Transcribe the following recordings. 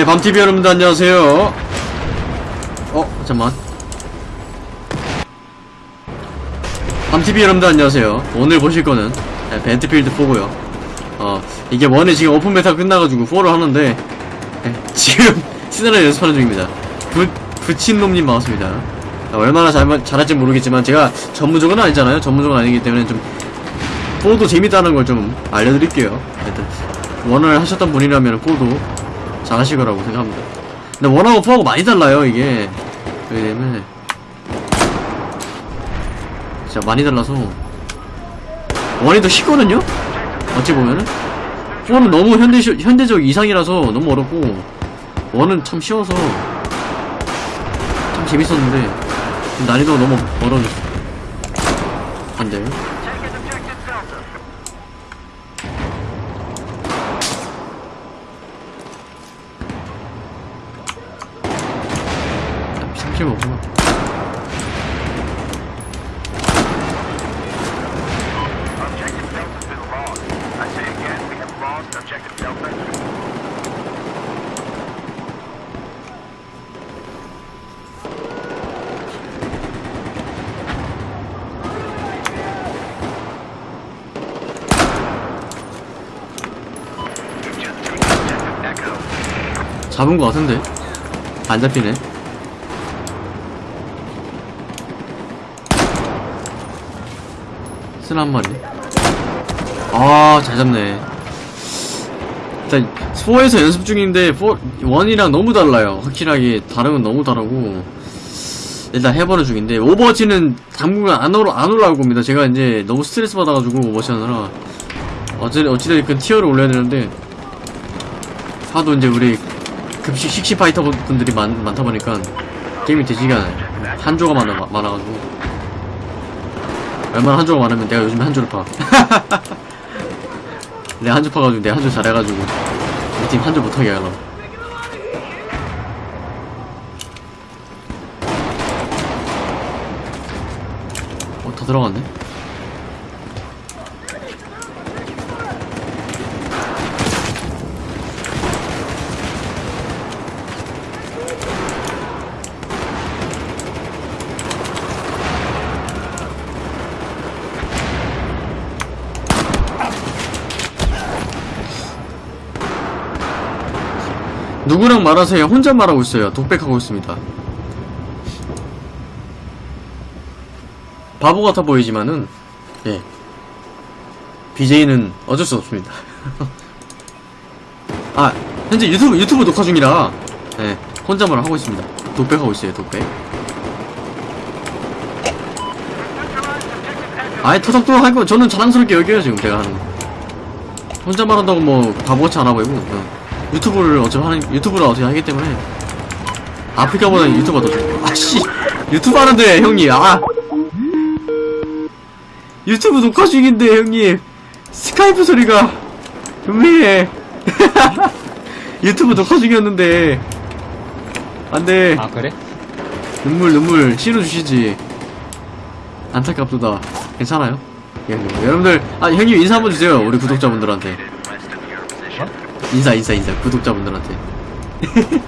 네, 밤TV 여러분들 안녕하세요. 어, 잠깐만. 밤TV 여러분들 안녕하세요. 오늘 보실 거는 네, 벤트필드 4고요. 어, 이게 원에 지금 오픈 베타 끝나가지고 4를 하는데, 네, 지금 시나리오 연습하는 중입니다. 부, 부친 놈님 반갑습니다. 아, 얼마나 잘, 잘할지 모르겠지만, 제가 전문적은 아니잖아요. 전문적은 아니기 때문에 좀, 4도 재밌다는 걸 좀 알려드릴게요. 하여튼, 원을 하셨던 분이라면 4도 잘하실 거라고 생각합니다. 근데 원하고 포하고 많이 달라요, 이게. 때문에. 진짜 많이 달라서. 원이 더 쉽거든요? 어찌 보면은? 포는 너무 현대, 현대적 이상이라서 너무 어렵고, 원은 참 쉬워서, 참 재밌었는데, 난이도가 너무 어려워졌어. 안 돼요? Objective Echo. 잡은 거 같은데? 안 잡히네. 쓰나 마리. 아, 잘 잡네. 일단, 4에서 연습 중인데, 4, 1이랑 너무 달라요. 확실하게, 건 너무 다르고. 일단 해보는 중인데, 오버워치는 당분간 안, 올라, 안 올라올 겁니다. 제가 이제 너무 스트레스 받아가지고, 오버워치 하느라. 어찌, 어찌됐든 티어를 올려야 되는데, 하도 이제 우리 급식 식시 파이터 분들이 많, 많다 보니까 게임이 되지가 않아요. 한조가 많아, 많아가지고. 얼마나 한조가 많으면 내가 요즘에 한조를 파. 내가 한조 파가지고 내가 한조 잘해가지고 우리 팀 한조 못하게 하려고. 어, 더 들어갔네? 누구랑 말하세요? 혼자 말하고 있어요. 독백하고 있습니다. 바보 같아 보이지만은, 예. BJ는 어쩔 수 없습니다. 아, 현재 유튜브, 유튜브 녹화 중이라, 예. 혼자만 하고 있습니다. 독백하고 있어요, 독백. 아예 토닥토닥 할 거, 저는 자랑스럽게 여겨요, 지금 제가 하는 거. 혼자 말한다고 뭐, 바보같이 안 하고 있고, 어. 유튜브를 어차피 하는, 유튜브를 어떻게 하기 때문에, 아프리카보다는 유튜버가 더 좋고. 아씨! 유튜브 하는데, 형님, 아! 유튜브 녹화 중인데, 형님! 스카이프 소리가, 음해! 유튜브 녹화 중이었는데, 안 돼. 아 그래? 눈물 눈물 실어주시지 안타깝도다 괜찮아요? 예, 뭐, 여러분들 아 형님 인사 한번 주세요 우리 구독자분들한테 인사 인사 인사 구독자분들한테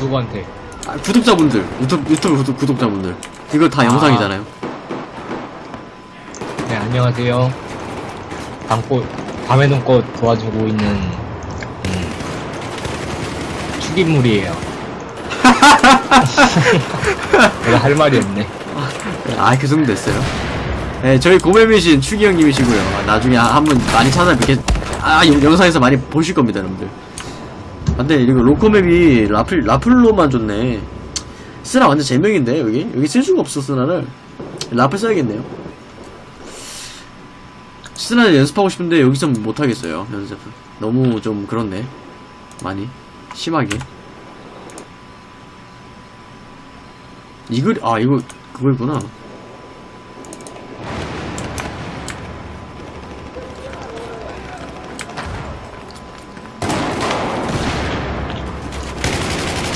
누구한테? 아, 구독자분들 유튜브, 유튜브 구독, 구독자분들 이거 다 아. 영상이잖아요 네 안녕하세요. 밤꽃 밤의 눈꽃 도와주고 있는 음, 축인물이에요. 내가 할 말이 없네. 아 그 정도 됐어요 네 저희 고매미신 추기 형님이시고요 아, 나중에 한번 많이 찾아뵙겠 아 영- 영상에서 많이 보실 겁니다 여러분들. 아, 근데 이거 로코맵이 라플, 라플로만 줬네. 쓰나 완전 제명인데 여기? 여기 쓸 수가 없어 쓰나를 라플 써야겠네요. 쓰나를 연습하고 싶은데 여기서 못하겠어요 연습을 너무 좀 그렇네. 많이. 심하게. 이글 아 이거 그거구나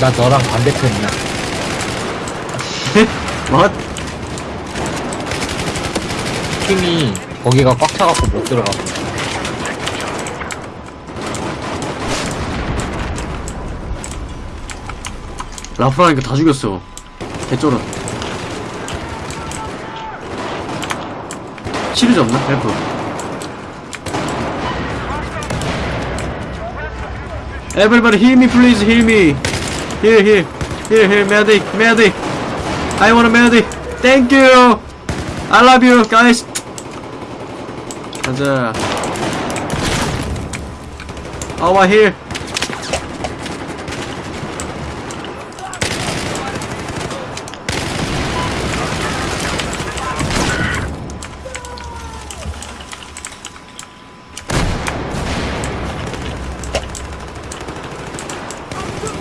나 너랑 반대편이야. what? 팀이 거기가 꽉 차갖고 못 들어가. 라프라니까 다 죽였어. 개쩔어. 시리즈 없나? help. Everybody me please me. Here here here here medic medic. I want a medic. Thank you. I love you guys. 가자. Over here.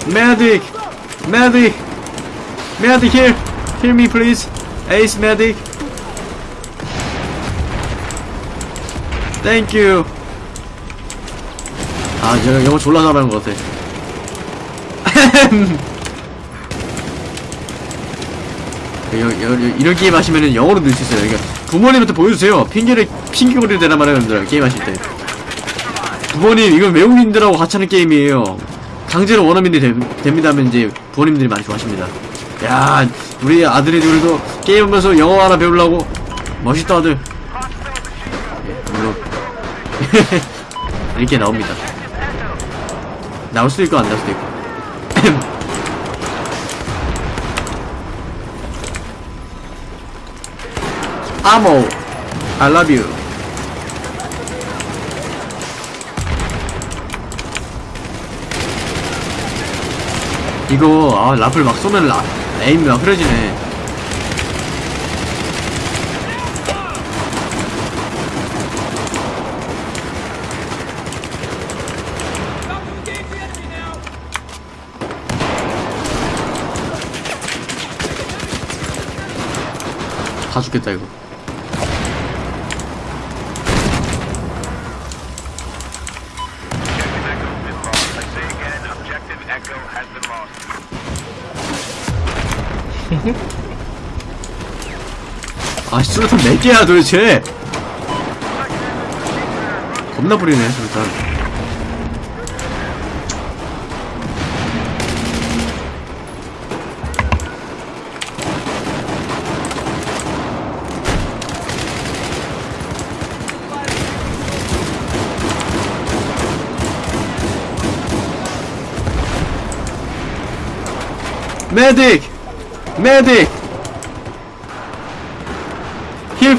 Medic! Medic! Medic here! Hear me please! Ace medic! Thank you! 아, 제가 영어 졸라 잘하는 것 같아. 여, 여, 여, 이런 게임 하시면은 영어로 늘 수 있어요. 그러니까 부모님한테 보여주세요. 핑계를, 핑계거리를 대란 말이에요, 여러분들. 게임 하실 때. 부모님, 이건 외국인들하고 같이 하는 게임이에요. 강제로 원어민이 되, 됩니다 하면 이제 부모님들이 많이 좋아하십니다. 야, 우리 아들이들도 게임하면서 영어 하나 배우려고 멋있다 아들. 예, 물론 이렇게 나옵니다. 나올 수도 있고 안 나올 수도 있고. 아모, I love you. 이거 아 라플 막 쏘면 라, 에임이 막 흐려지네. 다 죽겠다 이거 아 수류탄 몇 개야 도대체 겁나 뿌리네 수류탄 메딕! 메딕!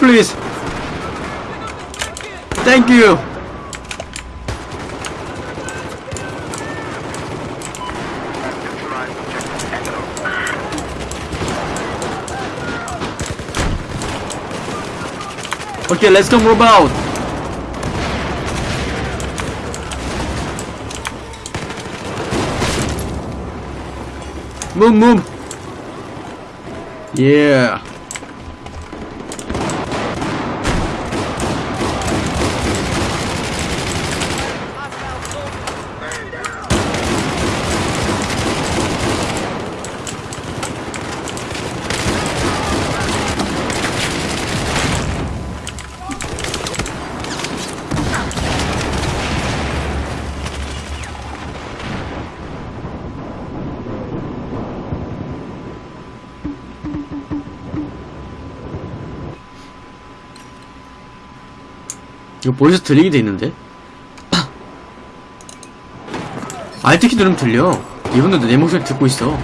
Please. Thank you. Okay, let's go move out. Move, move. Yeah. 이거 voice 들리게 돼 있는데? Alt키 누르면 들려. 이분들도 내 목소리 듣고 있어.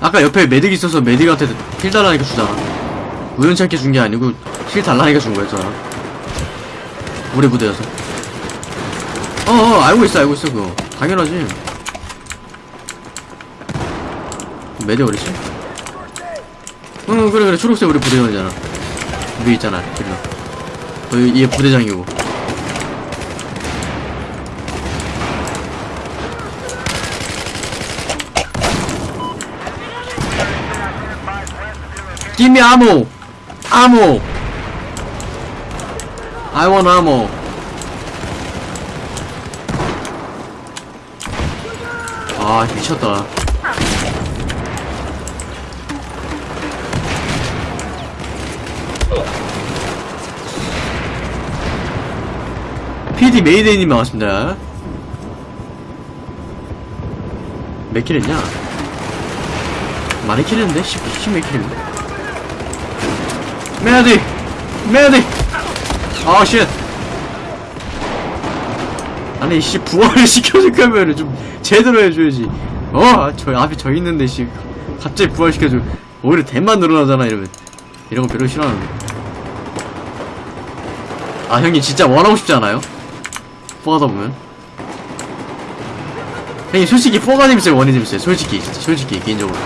아까 옆에 medic 있어서 medic한테 heal 달라니까 주잖아. 우연치 않게 준 게 아니고 heal 달라니까 준 거였잖아. 우리 부대여서. 어어 알고 있어 알고 있어 그거. 당연하지. 메딕 어딨지? 응 그래 그래 초록색 우리 부대원이잖아. 위에 있잖아 길러 거기 얘 부대장이고 me ammo! Ammo! I want ammo. 아 미쳤다. PD 메이데이님 반갑습니다. 몇 킬 했냐? 많이 킬 했는데? 10, 10몇 킬 했는데? 메디! 메디! 아, 쉣! 아니, 씨, 부활을 시켜줄 거면 좀 제대로 해줘야지. 어? 아, 저 앞에 저 있는데, 씨. 갑자기 부활시켜줘. 오히려 대만 늘어나잖아, 이러면. 이런 거 별로 싫어하는데. 아, 형님 진짜 원하고 싶지 않아요? 포하다 보면. 형님 솔직히 포가 재밌어요, 원이 재밌어요? 솔직히, 솔직히, 개인적으로.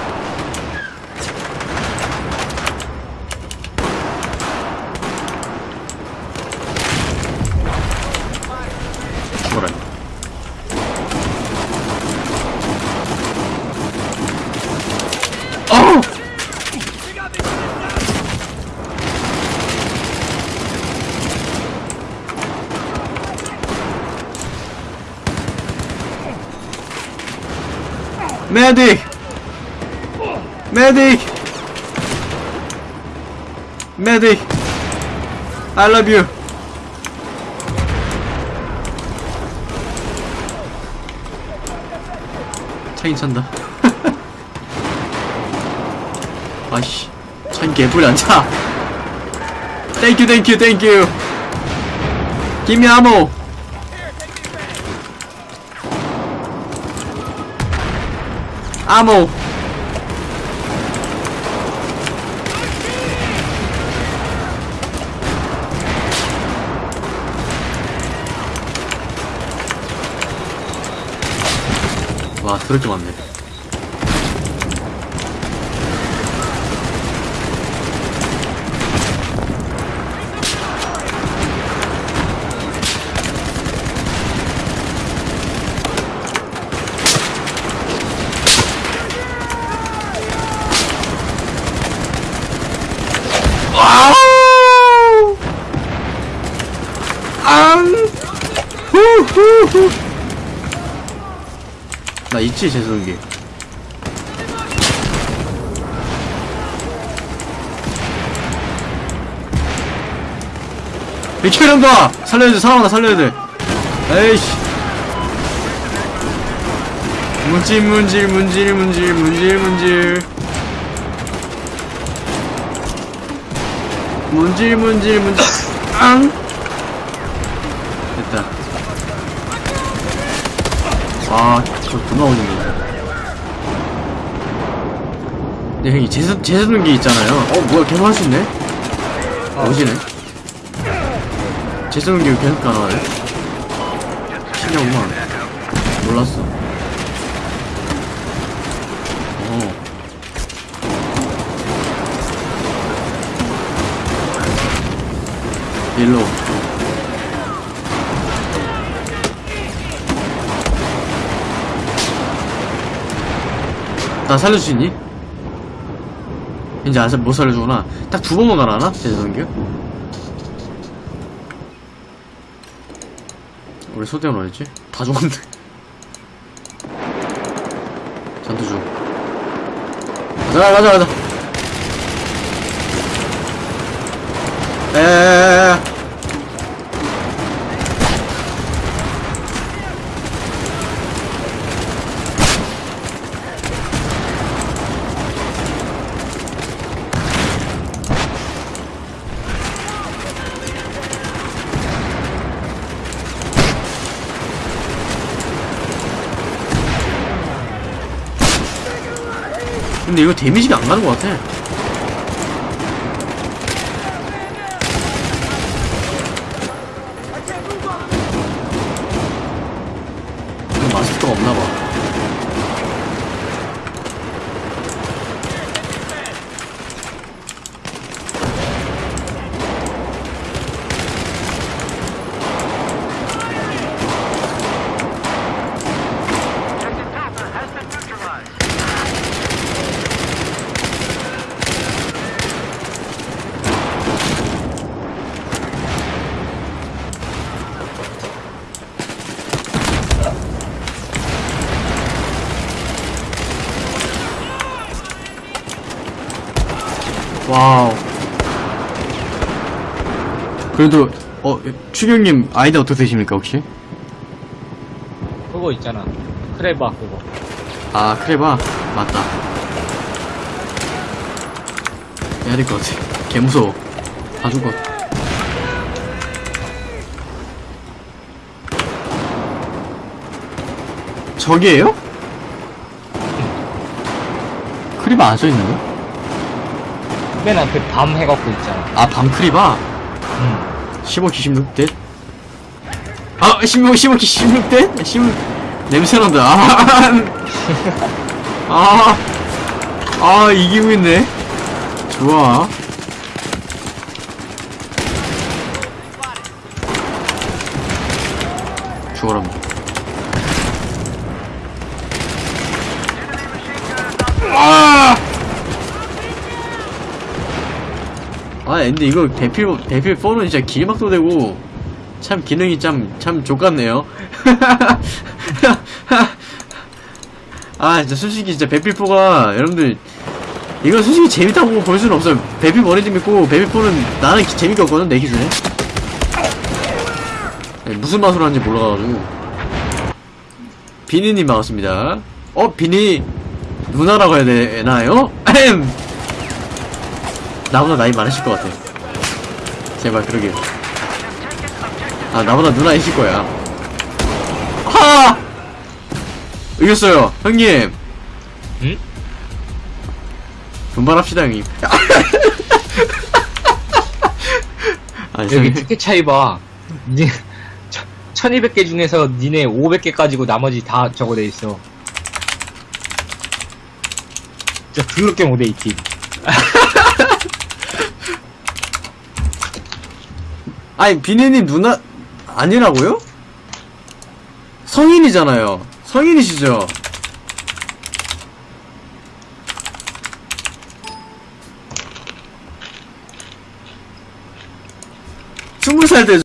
죽어라. 메딕! 메딕! 메딕! I love you! 차인 찬다. 아이씨. 차인 개뿔이 안 차. 땡큐, 땡큐, 땡큐. Ammo. Ammo. 와, 그렇게 많네. 나 있지, 재성기. 미치겠다! 살려야 돼, 사람하나 살려야 돼. 에이씨. 문질, 문질, 문질, 문질, 문질, 문질. 문질, 문질, 문질. 앙! 됐다. 아, 저 존나 오는데. 네, 형이 재수, 재수능기 있잖아요. 어, 뭐야, 계속 할 수 있네? 오지네. 재수능기 계속 가능하네? 신기하구만. 몰랐어. 어. 일로. 나 살릴 수 있니? 이제 아직 못 살려주구나. 딱 두 번만 가라나? 대전기? 우리 소대원 어딨지? 다 죽었네. 잔도 주. 가자, 가자, 가자. 에에에에. 근데 이거 데미지가 안 가는 것 같아. 이거 마스터가 없나봐. Objective Delta has been neutralized. 와우. 그래도, 어, 추경님 아이디 어떻게 되십니까, 혹시? 그거 있잖아. 크레바 그거. 아 크레바 맞다 해야 될 것 같아 개 무서워 다 죽어 저기에요? 크리바 안 써있는데? 맨 앞에 밤 해갖고 있잖아. 아 밤 크리바? 응. 15기 16대? 아 15기 15기 16대? 16 냄새난다 아, 아, 아 이기고 있네 좋아 죽어라 아! 아 근데 이거 대필 대필 4는 진짜 길막도 되고 참 기능이 참 참 좋같네요. 아 진짜 솔직히 진짜 배필 4가 여러분들 이거 솔직히 재밌다고 볼 수는 없어요. 배필 1이 재밌고 배필 4는 나는 기- 재밌게 없거든 내 기준에. 네, 무슨 맛으로 하는지 몰라가지고. 비니님 반갑습니다. 어 비니 누나라고 해야 되나요? 나보다 나이 많으실 것 같아. 제발 그러게. 아 나보다 누나이실 거야. 하! 이겼어요, 형님. 응? 분발합시다, 형님. 아, 여기. 티켓 차이 봐. 니, 1200개 중에서 니네 500개 가지고 나머지 다 저거 돼 있어. 진짜 더럽게 못해, 이 팀. 아니 비니님 누나 아니라고요? 성인이잖아요. 성인이시죠? 스무 살 때